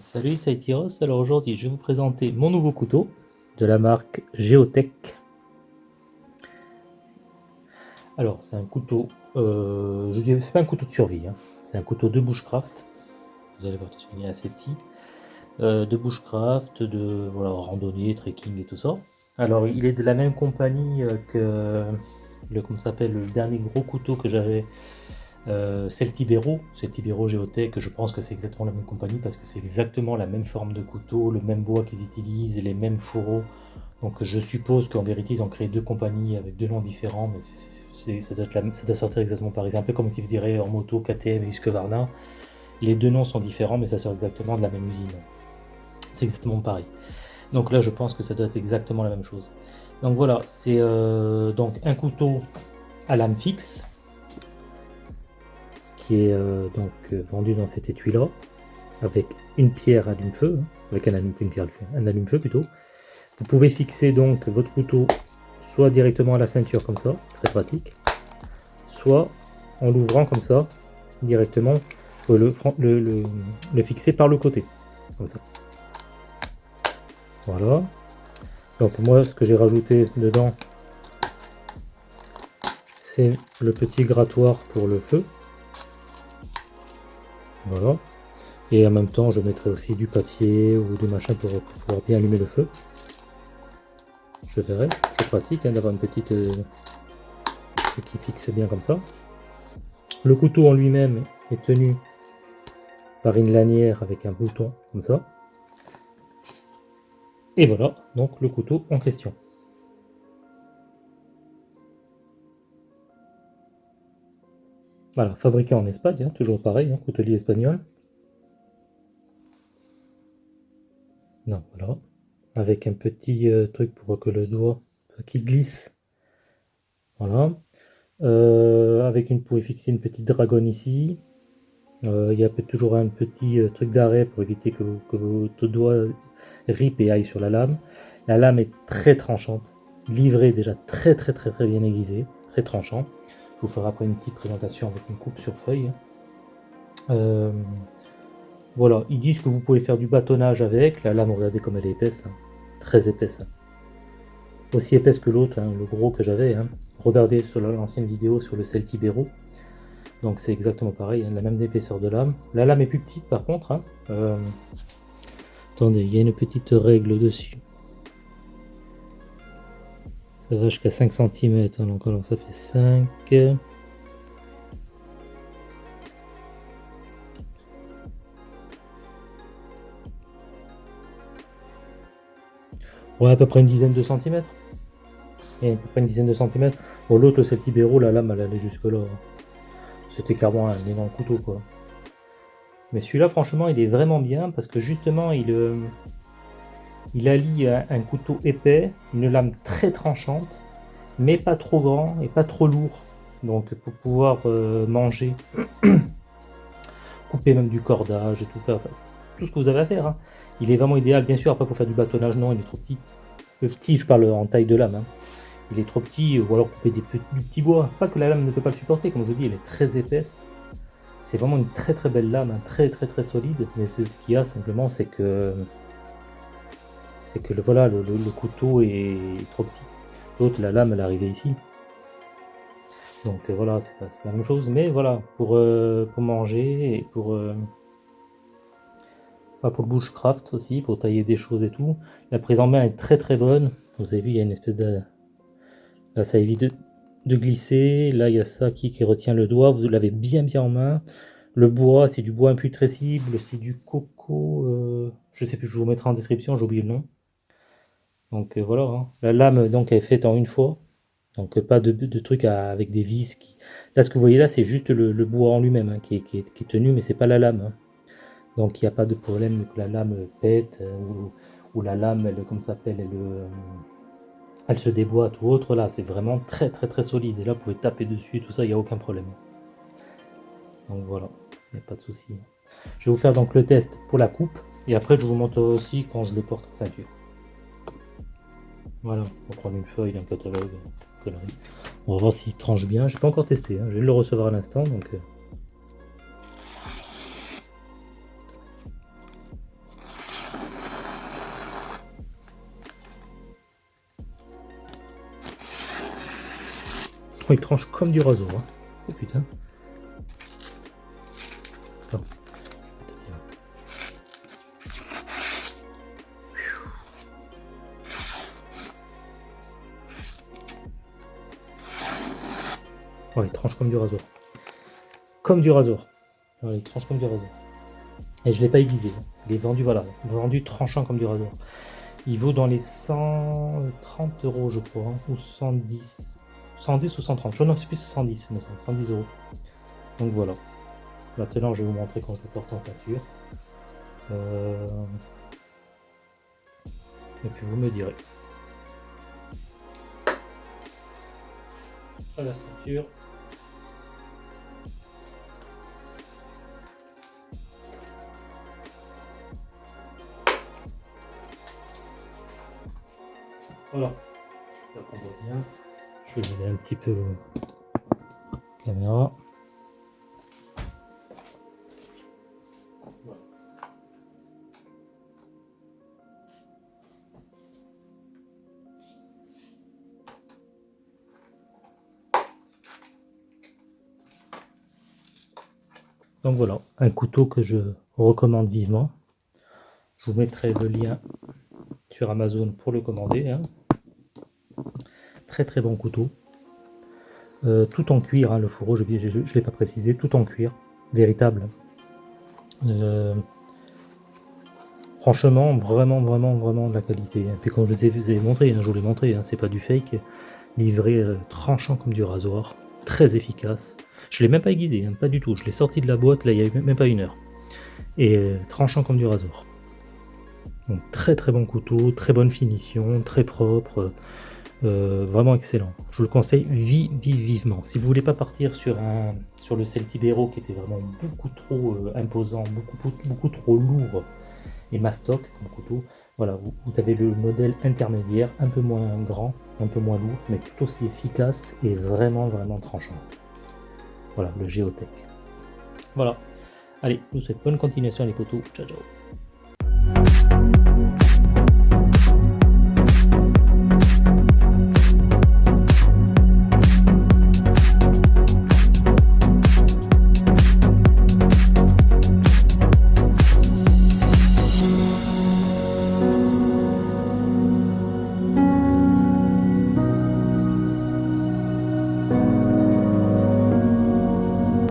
Salut, c'est Tyros. Alors aujourd'hui, je vais vous présenter mon nouveau couteau de la marque Geotech. Alors, c'est un couteau, euh, je dirais, c'est pas un couteau de survie, hein. c'est un couteau de bushcraft. Vous allez voir, il est assez petit. Euh, de bushcraft, de randonnée, trekking et tout ça. Alors, il est de la même compagnie euh, que le, comment s'appelle, le dernier gros couteau que j'avais euh, Celtibero, Celtibero Geotech, je pense que c'est exactement la même compagnie parce que c'est exactement la même forme de couteau, le même bois qu'ils utilisent, les mêmes fourreaux. Donc je suppose qu'en vérité ils ont créé deux compagnies avec deux noms différents, mais ça, doit sortir exactement pareil. C'est un peu comme si vous direz en KTM et Husqvarna. Les deux noms sont différents, mais ça sort exactement de la même usine. C'est exactement pareil. Donc là je pense que ça doit être exactement la même chose. Donc voilà, c'est euh, donc un couteau à lame fixe est euh, donc euh, vendu dans cet étui là avec une pierre allume-feu, hein, avec un allume, une pierre, un allume-feu plutôt. Vous pouvez fixer donc votre couteau soit directement à la ceinture comme ça, très pratique, soit en l'ouvrant comme ça, directement, le, le, le, fixer par le côté, comme ça. Voilà. Donc moi, ce que j'ai rajouté dedans, c'est le petit grattoir pour le feu. Voilà. Et en même temps, je mettrai aussi du papier ou des machins pour pouvoir bien allumer le feu. Je verrai. C'est pratique hein, d'avoir une petite... Euh, qui fixe bien comme ça. Le couteau en lui-même est tenu par une lanière avec un bouton comme ça. Et voilà, donc le couteau en question. Voilà, fabriqué en Espagne, hein, toujours pareil, hein, coutelier espagnol. Non, voilà. Avec un petit euh, truc pour que le doigt qui glisse. Voilà. Euh, avec une, pour fixer une petite dragonne ici. Euh, il y a toujours un petit truc d'arrêt pour éviter que, que votre doigt rip et aille sur la lame. La lame est très tranchante, livrée déjà très très très très bien aiguisée, très tranchant. Je vous ferai après une petite présentation avec une coupe sur feuille. Euh, voilà, ils disent que vous pouvez faire du bâtonnage avec. La lame, regardez comme elle est épaisse. Hein. Très épaisse. Aussi épaisse que l'autre, hein, le gros que j'avais. Hein. Regardez sur l'ancienne vidéo sur le Celtibero. Donc c'est exactement pareil, la même épaisseur de lame. La lame est plus petite par contre. Euh, attendez, il y a une petite règle dessus. Jusqu'à 5 cm, donc alors ça fait 5. Ouais, à peu près une dizaine de centimètres. Et à peu près une dizaine de centimètres. Bon, l'autre, le Celtibero, la lame, elle allait jusque là. C'était carrément un énorme couteau, quoi. Mais celui-là, franchement, il est vraiment bien parce que justement, il, euh, il allie un, couteau épais, une lame très tranchante, mais pas trop grand et pas trop lourd. Donc pour pouvoir euh, manger, couper même du cordage et tout, faire, tout ce que vous avez à faire. Hein. Il est vraiment idéal, bien sûr, après pour faire du bâtonnage, non, il est trop petit. Le petit, je parle en taille de lame. Hein. Il est trop petit, ou alors couper des petits, du petit bois. Pas que la lame ne peut pas le supporter, comme je vous dis, elle est très épaisse. C'est vraiment une très très belle lame, hein, très très très solide. Mais ce qu'il y a simplement, c'est que c'est que le, voilà, le, couteau est trop petit. L'autre, la lame, elle arrivée ici. Donc euh, voilà, c'est pas, la même chose. Mais voilà, pour, euh, pour manger et pour... Euh, pour le bushcraft aussi, pour tailler des choses et tout. La prise en main est très très bonne. Vous avez vu, il y a une espèce de... Là, ça évite de, glisser. Là, il y a ça qui, qui retient le doigt. Vous l'avez bien bien en main. Le bois, c'est du bois imputrescible. C'est du coco... je sais plus, je vous mettrai en description, j'ai oublié le nom. Donc euh, voilà, hein. la lame donc est faite en une fois. Donc euh, pas de, de trucs avec des vis. Qui... Là ce que vous voyez là c'est juste le, bois en lui-même hein, qui, est, tenu mais c'est pas la lame. Hein. Donc il n'y a pas de problème que la lame pète euh, ou, la lame elle, comme s'appelle elle, elle se déboîte ou autre. Là c'est vraiment très très très solide. Et là vous pouvez taper dessus tout ça, il n'y a aucun problème. Donc voilà, il n'y a pas de souci. Je vais vous faire donc le test pour la coupe et après je vous montre aussi quand je le porte en ceinture. Voilà, on va prendre une feuille d'un catalogue, connerie. On va voir s'il tranche bien. J'ai pas encore testé, hein. je vais le recevoir à l'instant, donc. Euh. Oh, il tranche comme du rasoir. Hein. Oh putain. Oh, il tranche comme du rasoir. Comme du rasoir. il tranche comme du rasoir. Et je ne l'ai pas aiguisé. Il est vendu, voilà, vendu tranchant comme du rasoir. Il vaut dans les 130 euros, je crois, hein, ou 110. 110 ou 130. Je ne sais plus 110, 110 euros. Donc voilà. Maintenant, je vais vous montrer quand je le porte en ceinture. Euh, et puis vous me direz. La ceinture. Voilà. Là on voit bien. Je vais un petit peu la caméra. Donc voilà, un couteau que je recommande vivement. Je vous mettrai le lien sur Amazon pour le commander. Hein. Très très bon couteau. Euh, tout en cuir, hein, le fourreau, je ne l'ai pas précisé, tout en cuir, véritable. Euh, franchement, vraiment, vraiment, vraiment de la qualité. Et puis comme je vous ai montré, hein, je vous l'ai montré, c'est pas du fake, livré euh, tranchant comme du rasoir, très efficace. Je l'ai même pas aiguisé, pas du tout, je l'ai sorti de la boîte, là il y a même pas une heure. Et tranchant comme du rasoir. Donc très très bon couteau, très bonne finition, très propre. Euh, vraiment excellent. Je vous le conseille vivement. Si vous voulez pas partir sur un sur le Celtibero qui était vraiment beaucoup trop euh, imposant, beaucoup, beaucoup trop lourd et mastoc comme couteau, voilà, vous, avez le modèle intermédiaire, un peu moins grand, un peu moins lourd, mais tout aussi efficace et vraiment vraiment tranchant. Voilà, le Geotech. Voilà. Allez, je vous souhaite bonne continuation les potos. Ciao ciao